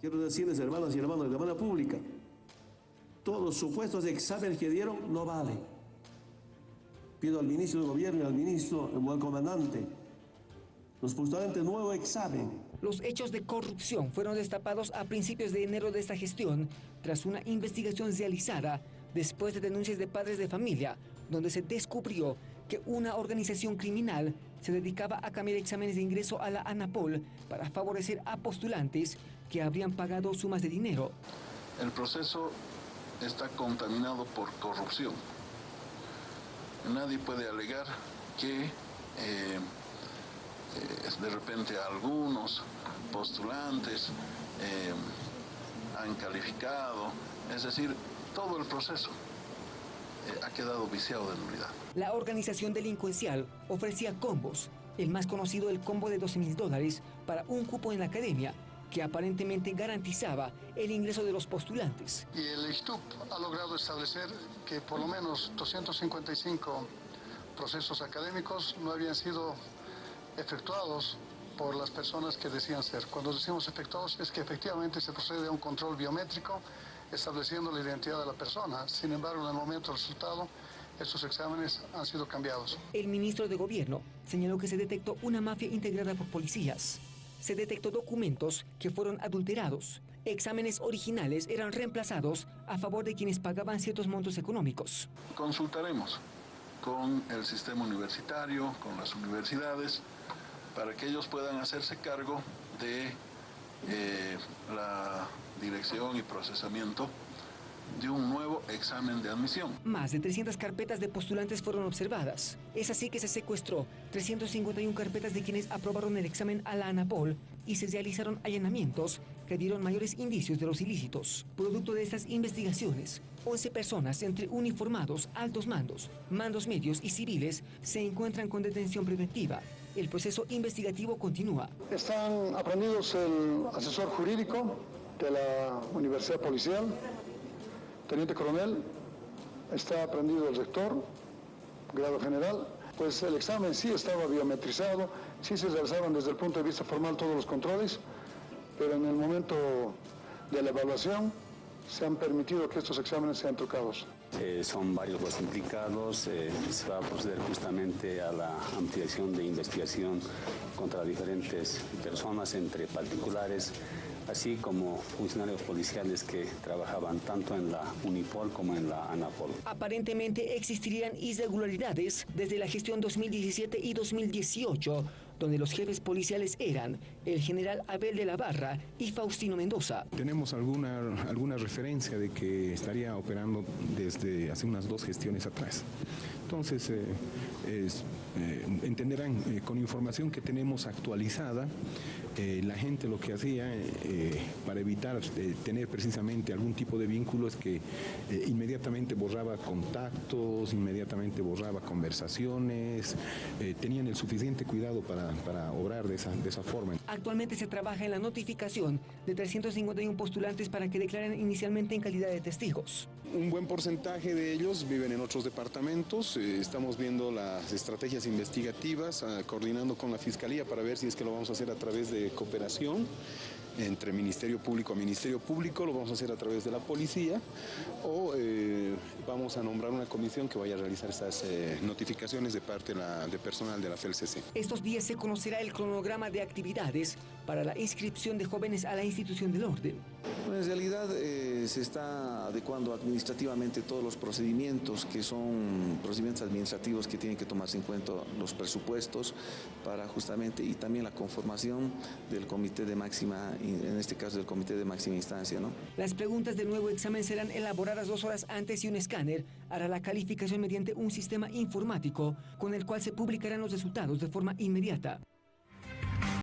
Quiero decirles, hermanas y hermanos, de manera pública, todos los supuestos exámenes que dieron no valen. Pido al ministro de Gobierno y al ministro al comandante los postulantes nuevo examen. Los hechos de corrupción fueron destapados a principios de enero de esta gestión tras una investigación realizada después de denuncias de padres de familia, donde se descubrió que una organización criminal se dedicaba a cambiar exámenes de ingreso a la ANAPOL para favorecer a postulantes que habrían pagado sumas de dinero. El proceso está contaminado por corrupción. Nadie puede alegar que eh, eh, de repente algunos postulantes eh, han calificado, es decir, todo el proceso ha quedado viciado de nulidad. La organización delincuencial ofrecía combos, el más conocido el combo de 12 mil dólares para un cupo en la academia, que aparentemente garantizaba el ingreso de los postulantes. Y el ISTUP ha logrado establecer que por lo menos 255 procesos académicos no habían sido efectuados por las personas que decían ser. Cuando decimos efectuados es que efectivamente se procede a un control biométrico estableciendo la identidad de la persona. Sin embargo, en el momento del resultado, estos exámenes han sido cambiados. El ministro de Gobierno señaló que se detectó una mafia integrada por policías se detectó documentos que fueron adulterados. Exámenes originales eran reemplazados a favor de quienes pagaban ciertos montos económicos. Consultaremos con el sistema universitario, con las universidades, para que ellos puedan hacerse cargo de eh, la dirección y procesamiento de un nuevo examen de admisión. Más de 300 carpetas de postulantes fueron observadas. Es así que se secuestró 351 carpetas de quienes aprobaron el examen a la ANAPOL y se realizaron allanamientos que dieron mayores indicios de los ilícitos. Producto de estas investigaciones, 11 personas entre uniformados, altos mandos, mandos medios y civiles se encuentran con detención preventiva. El proceso investigativo continúa. Están aprendidos el asesor jurídico de la Universidad Policial, teniente coronel, está aprendido el rector, grado general, pues el examen sí estaba biometrizado, sí se realizaron desde el punto de vista formal todos los controles, pero en el momento de la evaluación se han permitido que estos exámenes sean trucados. Eh, son varios los implicados, eh, se va a proceder justamente a la ampliación de investigación contra diferentes personas, entre particulares, así como funcionarios policiales que trabajaban tanto en la Unipol como en la ANAPOL. Aparentemente existirían irregularidades desde la gestión 2017 y 2018, donde los jefes policiales eran el general Abel de la Barra y Faustino Mendoza. Tenemos alguna, alguna referencia de que estaría operando desde hace unas dos gestiones atrás. Entonces, eh, eh, entenderán, eh, con información que tenemos actualizada, la gente lo que hacía para evitar tener precisamente algún tipo de vínculo es que inmediatamente borraba contactos, inmediatamente borraba conversaciones, tenían el suficiente cuidado para, para obrar de esa, de esa forma. Actualmente se trabaja en la notificación de 351 postulantes para que declaren inicialmente en calidad de testigos. Un buen porcentaje de ellos viven en otros departamentos, eh, estamos viendo las estrategias investigativas, ah, coordinando con la Fiscalía para ver si es que lo vamos a hacer a través de cooperación entre Ministerio Público a Ministerio Público, lo vamos a hacer a través de la policía o eh, vamos a nombrar una comisión que vaya a realizar estas eh, notificaciones de parte de, la, de personal de la FELCC. Estos días se conocerá el cronograma de actividades para la inscripción de jóvenes a la institución del orden. En realidad eh, se está adecuando administrativamente todos los procedimientos que son procedimientos administrativos que tienen que tomarse en cuenta los presupuestos para justamente y también la conformación del comité de máxima, en este caso del comité de máxima instancia. ¿no? Las preguntas del nuevo examen serán elaboradas dos horas antes y un escáner hará la calificación mediante un sistema informático con el cual se publicarán los resultados de forma inmediata.